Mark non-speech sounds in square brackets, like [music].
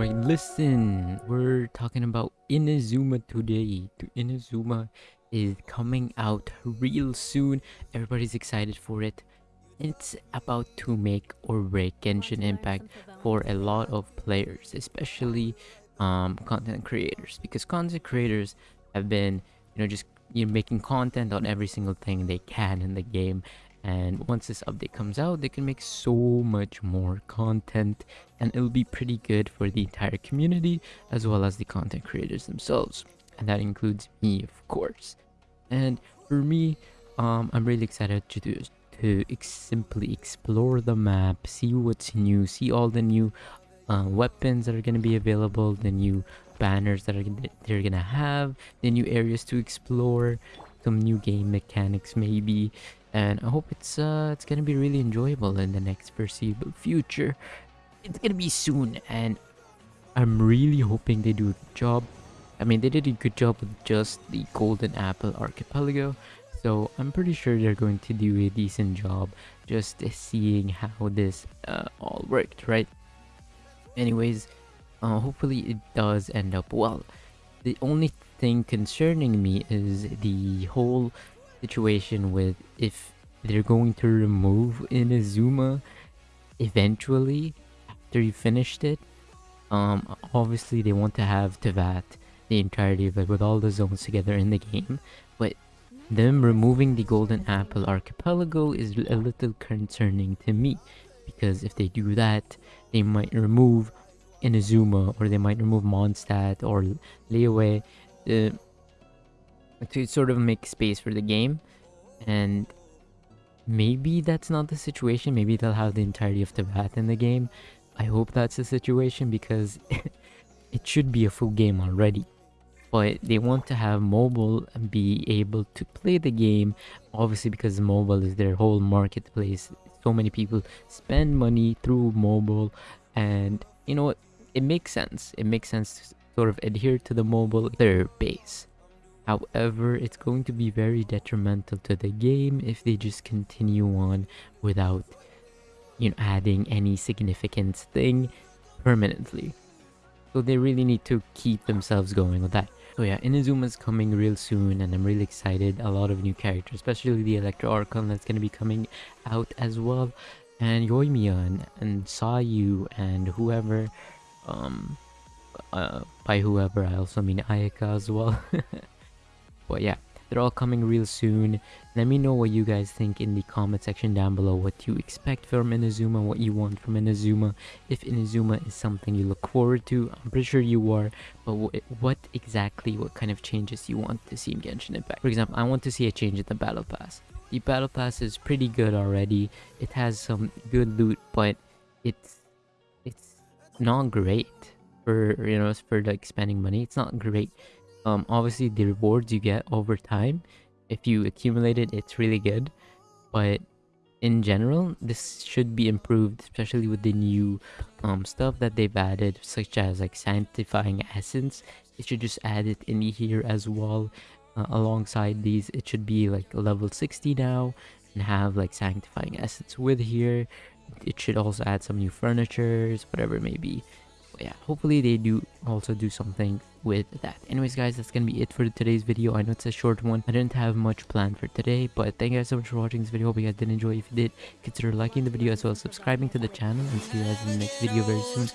Alright, listen, we're talking about Inazuma today. Inazuma is coming out real soon. Everybody's excited for it. It's about to make or break Genshin Impact for a lot of players, especially um, content creators, because content creators have been, you know, just you know, making content on every single thing they can in the game and once this update comes out they can make so much more content and it'll be pretty good for the entire community as well as the content creators themselves. And that includes me of course. And for me um i'm really excited to do to ex simply explore the map see what's new see all the new uh, weapons that are going to be available the new banners that are they're gonna have the new areas to explore some new game mechanics maybe and I hope it's uh it's gonna be really enjoyable in the next foreseeable future. It's gonna be soon, and I'm really hoping they do a good job. I mean, they did a good job with just the Golden Apple Archipelago, so I'm pretty sure they're going to do a decent job just seeing how this uh, all worked, right? Anyways, uh, hopefully it does end up well. The only thing concerning me is the whole situation with if they're going to remove Inazuma eventually after you finished it. Um, obviously they want to have Teyvat the entirety of it with all the zones together in the game, but them removing the Golden Apple Archipelago is a little concerning to me because if they do that, they might remove Inazuma or they might remove Mondstadt or Liyue. The to sort of make space for the game. And maybe that's not the situation. Maybe they'll have the entirety of Teyvat in the game. I hope that's the situation because [laughs] it should be a full game already. But they want to have mobile be able to play the game obviously because mobile is their whole marketplace. So many people spend money through mobile. And you know what it makes sense it makes sense to sort of adhere to the mobile their base However, it's going to be very detrimental to the game if they just continue on without you know adding any significant thing permanently. So they really need to keep themselves going with that. So yeah, Inazuma's coming real soon and I'm really excited. A lot of new characters, especially the Electro Archon that's going to be coming out as well. And Yoimiya and Sayu and whoever um uh, by whoever I also mean Ayaka as well. [laughs] But yeah, they're all coming real soon. Let me know what you guys think in the comment section down below. What you expect from Inazuma, what you want from Inazuma. If Inazuma is something you look forward to, I'm pretty sure you are. But what exactly, what kind of changes you want to see in Genshin Impact? For example, I want to see a change in the Battle Pass. The Battle Pass is pretty good already. It has some good loot, but it's not great for you know for like spending money. It's not great. Um obviously the rewards you get over time if you accumulate it it's really good. But in general this should be improved especially with the new um stuff that they've added such as like sanctifying essence. It should just add it in here as well. Uh, alongside these it should be like level 60 now and have like sanctifying essence with here it should also add some new furnitures whatever it may be. But yeah hopefully they do also do something with that. Anyways guys that's gonna be it for today's video. I know it's a short one. I didn't have much planned for today but thank you guys so much for watching this video. Hope you guys did enjoy. If you did consider liking the video as well as subscribing to the channel and see you guys in the next video very soon